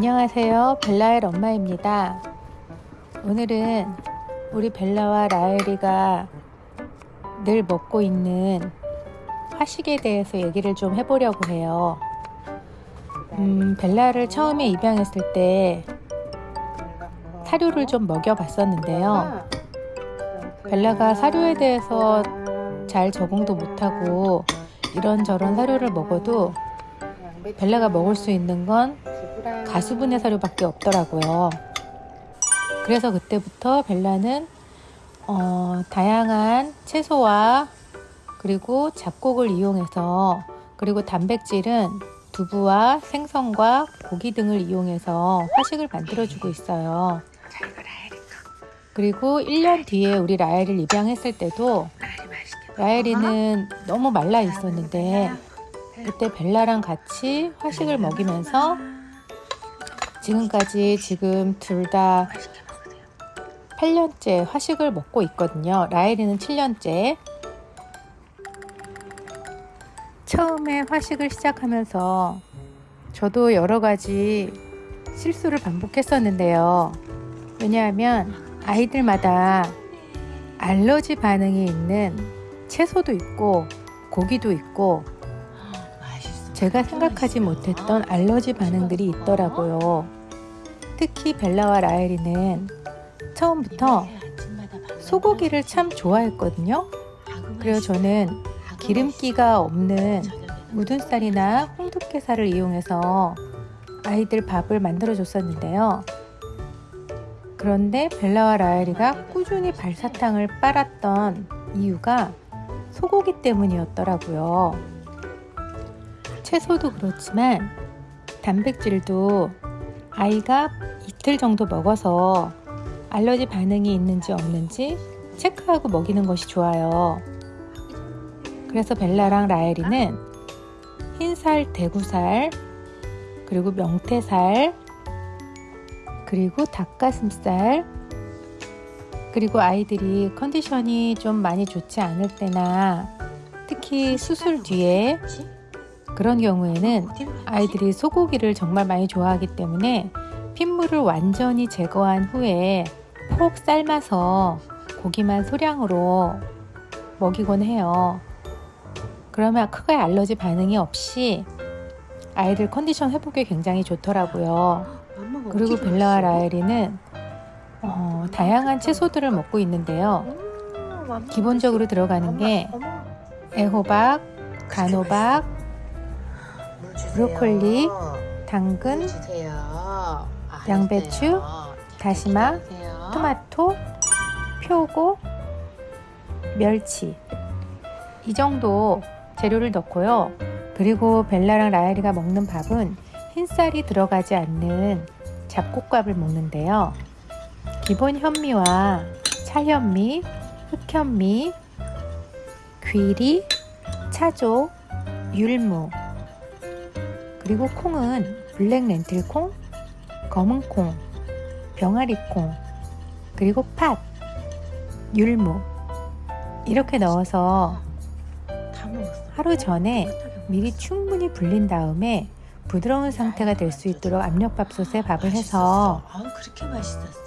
안녕하세요. 벨라엘 엄마입니다. 오늘은 우리 벨라와 라엘이가 늘 먹고 있는 화식에 대해서 얘기를 좀 해보려고 해요. 음, 벨라를 처음에 입양했을 때 사료를 좀 먹여봤었는데요. 벨라가 사료에 대해서 잘 적응도 못하고 이런저런 사료를 먹어도 벨라가 먹을 수 있는 건 가수분해 사료밖에 없더라고요. 그래서 그때부터 벨라는 어, 다양한 채소와 그리고 잡곡을 이용해서 그리고 단백질은 두부와 생선과 고기 등을 이용해서 화식을 만들어주고 있어요. 그리고 1년 뒤에 우리 라엘을 입양했을 때도 라엘이는 너무 말라 있었는데 그때 벨라랑 같이 화식을 먹이면서 지금까지 지금 둘 다 8년째 화식을 먹고 있거든요. 라엘이는 7년째. 처음에 화식을 시작하면서 저도 여러 가지 실수를 반복했었는데요. 왜냐하면 아이들마다 알러지 반응이 있는 채소도 있고 고기도 있고 제가 생각하지 못했던 알러지 반응들이 있더라고요. 특히 벨라와 라엘이는 처음부터 소고기를 참 좋아했거든요. 그래서 저는 기름기가 없는 쌀이나 홍두깨살을 이용해서 아이들 밥을 만들어 줬었는데요. 그런데 벨라와 라엘이가 꾸준히 발사탕을 빨았던 이유가 소고기 때문이었더라고요. 채소도 그렇지만 단백질도 아이가 이틀 정도 먹어서 알러지 반응이 있는지 없는지 체크하고 먹이는 것이 좋아요. 그래서 벨라랑 라엘이는 흰살, 대구살, 그리고 명태살, 그리고 닭가슴살, 그리고 아이들이 컨디션이 좀 많이 좋지 않을 때나 특히 수술 뒤에 그런 경우에는 아이들이 소고기를 정말 많이 좋아하기 때문에 핏물을 완전히 제거한 후에 폭 삶아서 고기만 소량으로 먹이곤 해요. 그러면 크게 알러지 반응이 없이 아이들 컨디션 회복에 굉장히 좋더라고요. 그리고 벨라와 라엘이는 어, 다양한 채소들을 먹고 있는데요. 기본적으로 들어가는 게 애호박, 간호박, 브로콜리, 당근, 양배추, 다시마, 토마토, 표고, 멸치. 이 정도 재료를 넣고요. 그리고 벨라랑 라엘이가 먹는 밥은 흰쌀이 들어가지 않는 잡곡밥을 먹는데요. 기본 현미와 차현미, 흑현미, 귀리, 차조, 율무 그리고 콩은 블랙 렌틸콩, 검은 콩, 병아리 콩, 그리고 팥, 율무. 이렇게 넣어서 하루 전에 미리 충분히 불린 다음에 부드러운 상태가 될 수 있도록 압력밥솥에 밥을 해서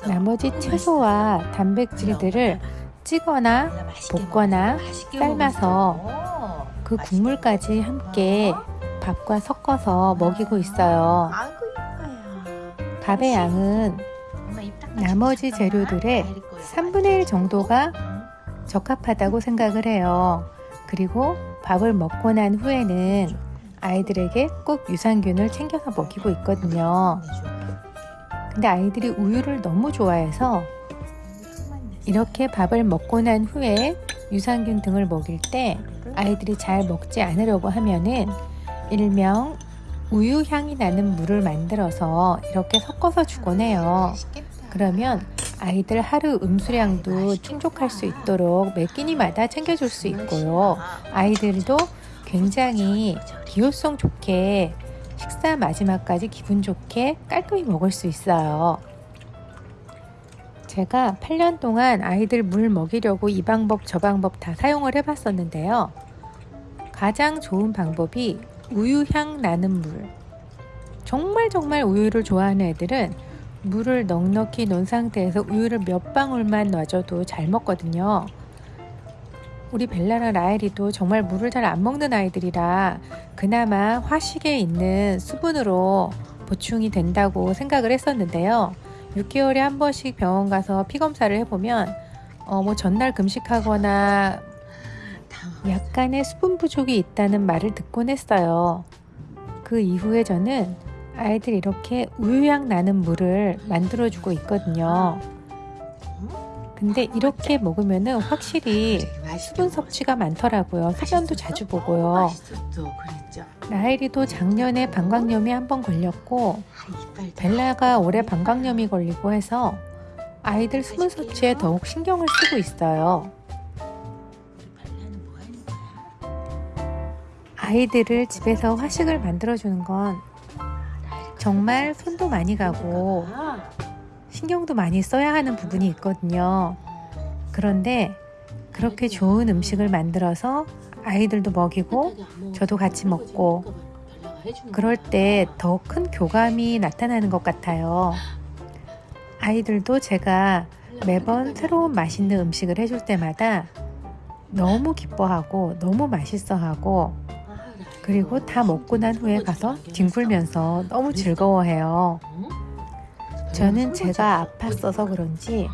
나머지 채소와 단백질들을 찌거나 볶거나 삶아서 그 국물까지 함께 밥과 섞어서 먹이고 있어요. 밥의 양은 나머지 재료들의 3분의 1 정도가 적합하다고 생각을 해요. 그리고 밥을 먹고 난 후에는 아이들에게 꼭 유산균을 챙겨서 먹이고 있거든요. 근데 아이들이 우유를 너무 좋아해서 이렇게 밥을 먹고 난 후에 유산균 등을 먹일 때 아이들이 잘 먹지 않으려고 하면은 일명 우유 향이 나는 물을 만들어서 이렇게 섞어서 주곤 해요. 그러면 아이들 하루 음수량도 충족할 수 있도록 매 끼니마다 챙겨줄 수 있고요. 아이들도 굉장히 기호성 좋게 식사 마지막까지 기분 좋게 깔끔히 먹을 수 있어요. 제가 8년 동안 아이들 물 먹이려고 이 방법 저 방법 다 사용을 해봤었는데요. 가장 좋은 방법이 우유향 나는 물. 정말 정말 우유를 좋아하는 애들은 물을 넉넉히 놓은 상태에서 우유를 몇 방울만 놔줘도 잘 먹거든요. 우리 벨라랑 라엘이도 정말 물을 잘 안 먹는 아이들이라 그나마 화식에 있는 수분으로 보충이 된다고 생각을 했었는데요. 6개월에 한 번씩 병원 가서 피 검사를 해보면 어, 뭐 전날 금식하거나 약간의 수분 부족이 있다는 말을 듣곤 했어요. 그 이후에 저는 아이들 이렇게 우유향 나는 물을 만들어주고 있거든요. 근데 이렇게 먹으면 은 확실히 수분 섭취가 많더라고요. 소변도 자주 보고요. 라헬이도 작년에 방광염이 한 번 걸렸고 벨라가 올해 방광염이 걸리고 해서 아이들 수분 섭취에 더욱 신경을 쓰고 있어요. 아이들을 집에서 화식을 만들어주는 건 정말 손도 많이 가고 신경도 많이 써야 하는 부분이 있거든요. 그런데 그렇게 좋은 음식을 만들어서 아이들도 먹이고 저도 같이 먹고 그럴 때 더 큰 교감이 나타나는 것 같아요. 아이들도 제가 매번 새로운 맛있는 음식을 해줄 때마다 너무 기뻐하고 너무 맛있어하고 그리고 다 먹고 난 후에 가서 뒹굴면서 너무 즐거워해요. 저는 제가 아팠어서 그런지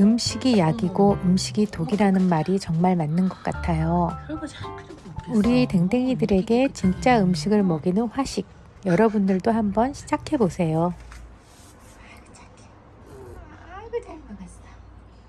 음식이 약이고 음식이 독이라는 말이 정말 맞는 것 같아요. 우리 댕댕이들에게 진짜 음식을 먹이는 화식 여러분들도 한번 시작해 보세요.